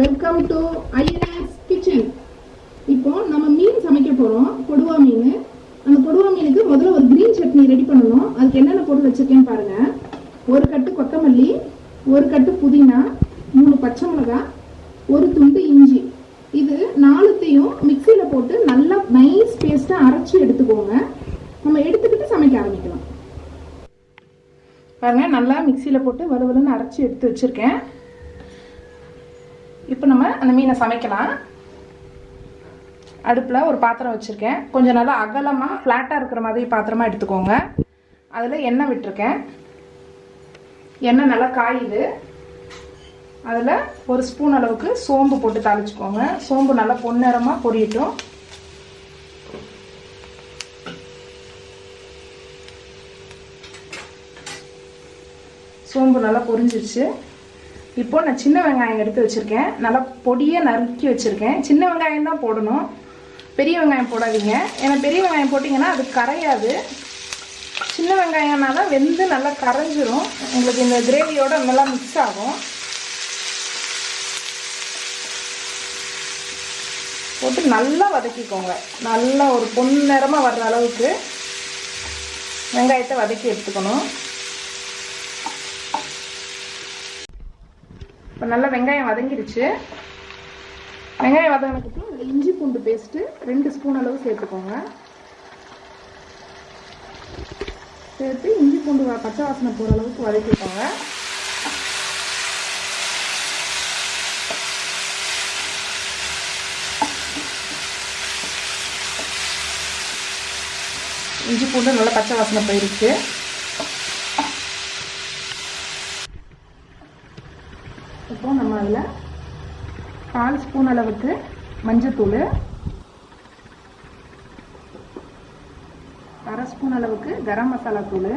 Welcome to INS kitchen இப்போ நம்ம மீன் சமைக்க போகிறோம் கொடுவா மீன். அந்த கொடுவா மீனுக்கு முதல்ல ஒரு க்ரீன் சட்னி ரெடி பண்ணணும். அதுக்கு என்னென்ன பொருள் வச்சுருக்கேன்னு பாருங்கள் ஒரு கட்டு கொத்தமல்லி ஒரு கட்டு புதினா மூணு பச்சை மிளகா ஒரு துண்டு இஞ்சி. இது நாலுத்தையும் மிக்சியில் போட்டு நல்லா நைஸ் பேஸ்ட்டாக அரைச்சி எடுத்துக்கோங்க. நம்ம எடுத்துக்கிட்டு சமைக்க ஆரம்பிக்கலாம். பாருங்கள் நல்லா மிக்சியில் போட்டு வலுவலுன்னு அரைச்சி எடுத்து வச்சுருக்கேன். இப்போ நம்ம அந்த மீனை சமைக்கலாம். அடுப்பில் ஒரு பாத்திரம் வச்சுருக்கேன். கொஞ்சம் நல்லா அகலமாக ஃப்ளாட்டாக இருக்கிற மாதிரி பாத்திரமாக எடுத்துக்கோங்க. அதில் எண்ணெய் விட்டுருக்கேன். எண்ணெய் நல்லா காயுது. அதில் ஒரு ஸ்பூன் அளவுக்கு சோம்பு போட்டு தாளிச்சுக்கோங்க. சோம்பு நல்லா பொன்னிறமாக பொரியட்டும். சோம்பு நல்லா பொரிஞ்சிருச்சு. இப்போ நான் சின்ன வெங்காயம் எடுத்து வச்சுருக்கேன். நல்லா பொடியை நறுக்கி வச்சுருக்கேன். சின்ன வெங்காயம் தான் போடணும். பெரிய வெங்காயம் போடாதீங்க. ஏன்னா பெரிய வெங்காயம் போட்டிங்கன்னா அது கரையாது. சின்ன வெங்காயம்னால வெந்து நல்லா கரைஞ்சிரும். உங்களுக்கு இந்த கிரேவியோட நல்லா மிக்ஸ் ஆகும். போட்டு நல்லா வதக்கிக்கோங்க. நல்லா ஒரு பொன்னிறமாக வர்ற அளவுக்கு வெங்காயத்தை வதக்கி எடுத்துக்கணும். இப்போ நல்லா வெங்காயம் வதங்கிடுச்சு வெங்காயம் வதங்கினதுக்கு அதில் இஞ்சி பூண்டு பேஸ்ட்டு ரெண்டு ஸ்பூன் அளவு சேர்த்துக்கோங்க. சேர்த்து இஞ்சி பூண்டு வ- பச்சை வாசனை போகிற அளவுக்கு வதக்கிக்கோங்க. இஞ்சி பூண்டு நல்லா பச்சை வாசனை போயிருச்சு இப்போ நம்ம அதில் கால் ஸ்பூன் அளவுக்கு மஞ்சத்தூள் அரை ஸ்பூன் அளவுக்கு கரம் மசாலா தூள்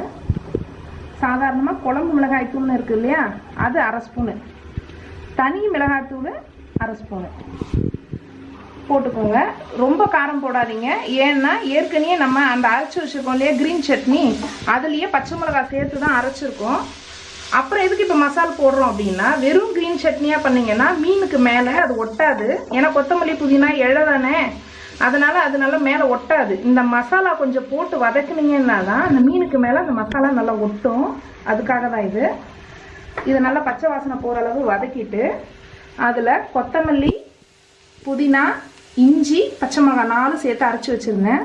சாதாரணமாக குழம்பு மிளகாய் தூள்னு இருக்கு இல்லையா? அது அரை ஸ்பூனு. தனி மிளகாய் தூள் அரை ஸ்பூனு. போட்டுக்கோங்க. ரொம்ப காரம் போடாதீங்க. ஏன்னா ஏற்கனவே நம்ம அந்த அரைச்சி வச்சுருக்கோம் இல்லையா க்ரீன் சட்னி? அதுலேயே பச்சை மிளகாய் சேர்த்து தான் அரைச்சிருக்கோம். அப்புறம் எதுக்கு இப்போ மசால் போடுறோம் அப்படின்னா வெறும் க்ரீன் சட்னியாக பண்ணீங்கன்னா மீனுக்கு மேலே அது ஒட்டாது. ஏன்னா கொத்தமல்லி புதினா இழை தானே. அதனால அது நல்லா மேலே ஒட்டாது. இந்த மசாலா கொஞ்சம் போட்டு வதக்குனீங்கன்னா தான் அந்த மீனுக்கு மேலே அந்த மசாலா நல்லா ஒட்டும். அதுக்காக தான் இது. இதை நல்லா பச்சை வாசனை போகிற அளவு வதக்கிட்டு அதில் கொத்தமல்லி புதினா இஞ்சி பச்சை மிளகாய் நாலு சேர்த்து அரைச்சி வச்சுருந்தேன்.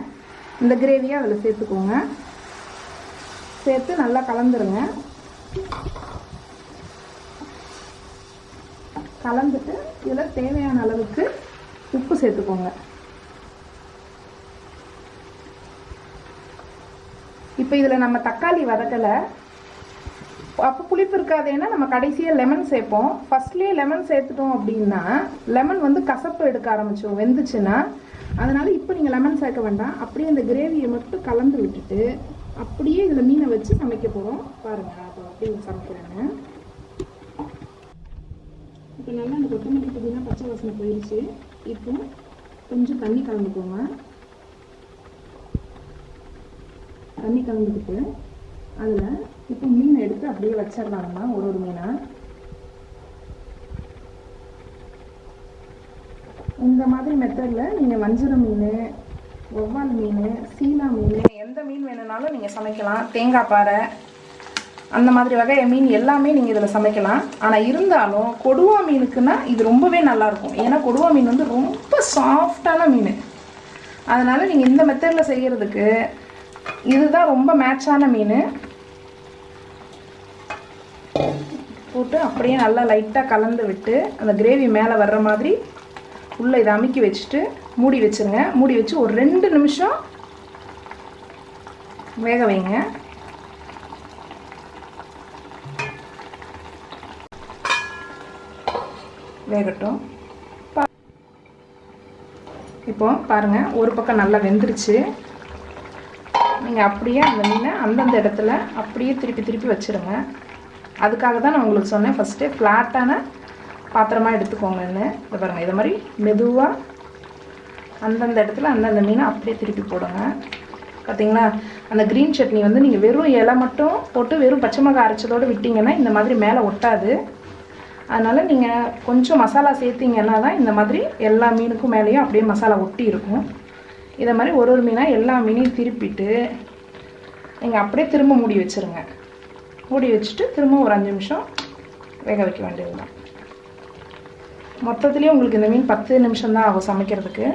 இந்த கிரேவியை அதில் சேர்த்துக்கோங்க. சேர்த்து நல்லா கலந்துருங்க. கலந்துட்டு இதில் தேவையான அளவுக்கு உப்பு சேர்த்துக்கோங்க. இப்போ இதில் நம்ம தக்காளி வதக்கலை. அப்போ புளிப்பு இருக்காதேன்னா நம்ம கடைசியாக லெமன் சேர்ப்போம். ஃபர்ஸ்ட்லேயே லெமன் சேர்த்துட்டோம் அப்படின்னா லெமன் வந்து கசப்பு எடுக்க ஆரம்பித்தோம் வெந்துச்சுன்னா. அதனால் இப்போ நீங்கள் லெமன் சேர்க்க வேண்டாம். அப்படியே அந்த கிரேவியை மட்டும் கலந்து விட்டுட்டு அப்படியே இதில் மீனை வச்சு சமைக்க போகிறோம் பாருங்கள் அப்போ அப்படியே சமைக்கிறேங்க. இப்போ நல்லா அந்த கொத்தமல்லி புதினா பச்சை வாசனை போயிடுச்சு இப்போ கொஞ்சம் தண்ணி கலந்துக்கோங்க. தண்ணி கலந்துக்கிட்டு அதில் இப்போ மீனை எடுத்து அப்படியே வச்சிடலாங்கம்மா ஒரு ஒரு மீனை. இந்த மாதிரி மெத்தடில் நீங்கள் வஞ்சிர மீன் ஒவ்வால் மீன் சீலா மீன் எந்த மீன் வேணும்னாலும் நீங்கள் சமைக்கலாம். தேங்காய் பாறை அந்த மாதிரி வகை மீன் எல்லாமே நீங்கள் இதில் சமைக்கலாம். ஆனால் இருந்தாலும் கொடுவா மீனுக்குன்னா இது ரொம்பவே நல்லாயிருக்கும் ஏன்னா கொடுவா மீன் வந்து ரொம்ப சாஃப்டான மீன். அதனால் நீங்கள் இந்த மெத்தடில் செய்கிறதுக்கு இதுதான் ரொம்ப மேட்சான மீன். போட்டு அப்படியே நல்லா லைட்டாக கலந்து விட்டு அந்த கிரேவி மேலே வர்ற மாதிரி உள்ளே இதை அமுக்கி வச்சுட்டு மூடி வச்சுருங்க. மூடி வச்சு ஒரு ரெண்டு நிமிஷம் வேக வைங்க. வேகட்டும். பா- இப்போ பாருங்கள் ஒரு பக்கம் நல்லா வெந்துருச்சு. நீங்கள் அப்படியே அந்த மீனை அந்தந்த இடத்துல அப்படியே திருப்பி திருப்பி வச்சுருங்க. அதுக்காக தான் நான் உங்களுக்கு சொன்னேன் ஃபஸ்ட்டு ஃப்ளாட்டான பாத்திரமாக எடுத்துக்கோங்கன்னு இதை பாருங்கள் இதை மாதிரி மெதுவாக அந்தந்த இடத்துல அந்தந்த மீனை அப்படியே திருப்பி போடுங்க. பார்த்தீங்களா அந்த க்ரீன் சட்னி வந்து நீங்கள் வெறும் இலை மட்டும் போட்டு வெறும் பச்சை மிளகாய் அரைச்சதோடு விட்டிங்கன்னா இந்த மாதிரி மேலே ஒட்டாது. அதனால் நீங்கள் கொஞ்சம் மசாலா சேர்த்திங்கன்னா தான் இந்த மாதிரி எல்லா மீனுக்கும் மேலேயும் அப்படியே மசாலா ஒட்டி இருக்கும். இதை மாதிரி ஒரு ஒரு மீனாக எல்லா மீனையும் திருப்பிட்டு நீங்கள் அப்படியே திரும்ப மூடி வச்சுருங்க. மூடி வச்சுட்டு திரும்ப ஒரு அஞ்சு நிமிஷம் வேக வைக்க வேண்டியது தான் மொத்தத்துலேயே உங்களுக்கு இந்த மீன் பத்து நிமிஷம் தான் ஆகும் சமைக்கிறதுக்கு.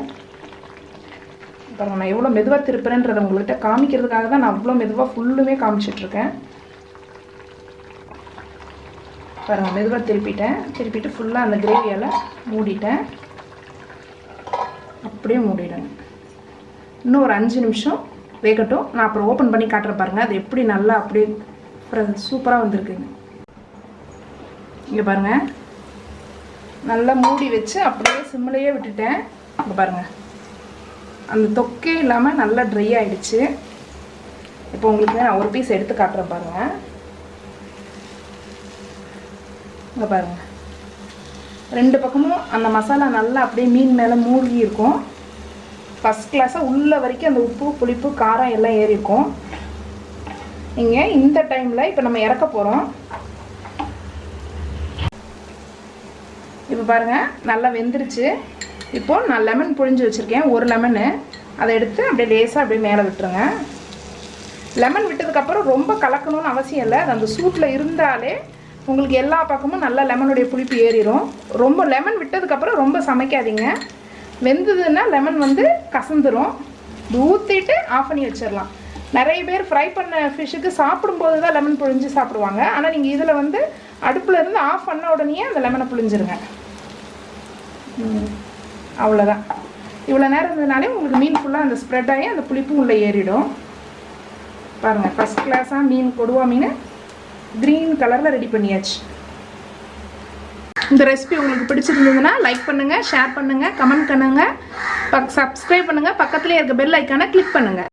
பாருங்கள் நான் எவ்வளோ மெதுவாக திருப்புறேன்றதை உங்கள்கிட்ட காமிக்கிறதுக்காக தான் நான் அவ்வளோ மெதுவாக ஃபுல்லுமே காமிச்சிட்ருக்கேன். பாருங்கள் மெதுவாக திருப்பிட்டேன். திருப்பிட்டு ஃபுல்லாக அந்த கிரேவியால் மூடிட்டேன். அப்படியே மூடிடுங்க. இன்னும் ஒரு அஞ்சு நிமிஷம் வேகட்டும். நான் அப்புறம் ஓப்பன் பண்ணி காட்டுறேன் பாருங்கள் அது எப்படி நல்லா அப்படியே சூப்பராக வந்திருக்குங்க. இங்கே பாருங்கள் நல்லா மூடி வச்சு அப்படியே சிம்மிலையே விட்டுட்டேன். இங்கே பாருங்கள் அந்த தொக்கே இல்லாமல் நல்லா ட்ரை ஆகிடுச்சு இப்போ உங்களுக்கு நான் ஒரு பீஸ் எடுத்து காட்டுறேன் பாருங்கள் இங்கே பாருங்கள் ரெண்டு பக்கமும் அந்த மசாலா நல்லா அப்படியே மீன் மேலே மூழ்கி இருக்கும். ஃபஸ்ட் கிளாஸாக உள்ள வரைக்கும் அந்த உப்பு புளிப்பு காரம் எல்லாம் ஏறி இருக்கும். இங்கே இந்த டைமில் இப்போ நம்ம இறக்க போகிறோம் இப்போ பாருங்கள் நல்லா வெந்துருச்சு. இப்போ நான் லெமன் புழிஞ்சு வச்சுருக்கேன். ஒரு லெமனு அதை எடுத்து அப்படியே லேசாக அப்படியே மேலே விட்டுருங்க. லெமன் விட்டதுக்கப்புறம் ரொம்ப கலக்கணும்னு அவசியம் இல்லை. அது அந்த சூட்டில் இருந்தாலே உங்களுக்கு எல்லா பக்கமும் நல்லா லெமனுடைய புளிப்பு ஏறிடும் ரொம்ப லெமன் விட்டதுக்கப்புறம் ரொம்ப சமைக்காதீங்க. வெந்ததுன்னா லெமன் வந்து கசந்துடும் ஊற்றிட்டு ஆஃப் பண்ணி வச்சிடலாம் நிறைய பேர் ஃப்ரை பண்ண ஃபிஷ்ஷுக்கு சாப்பிடும்போது தான் லெமன் புழிஞ்சு சாப்பிடுவாங்க. ஆனால் நீங்கள் இதில் வந்து அடுப்பில் இருந்து ஆஃப் பண்ண உடனே அந்த லெமனை புழிஞ்சிருங்க. ம், அவ்வளோதான் இவ்வளோ நேரம் இருந்ததுனாலே உங்களுக்கு மீன் ஃபுல்லாக அந்த ஸ்ப்ரெட் ஆகி அந்த புளிப்பும் உள்ளே ஏறிடும். பாருங்கள் ஃபஸ்ட் கிளாஸாக மீன் கொடுவா மீன் க்ரீன் கலரில் ரெடி பண்ணியாச்சு. இந்த ரெசிபி உங்களுக்கு பிடிச்சிருந்ததுன்னா லைக் பண்ணுங்கள் ஷேர் பண்ணுங்கள் கமெண்ட் பண்ணுங்கள் சப்ஸ்கிரைப் பண்ணுங்கள் பக்கத்துலேயே இருக்க பெல் ஐக்கானை கிளிக் பண்ணுங்கள்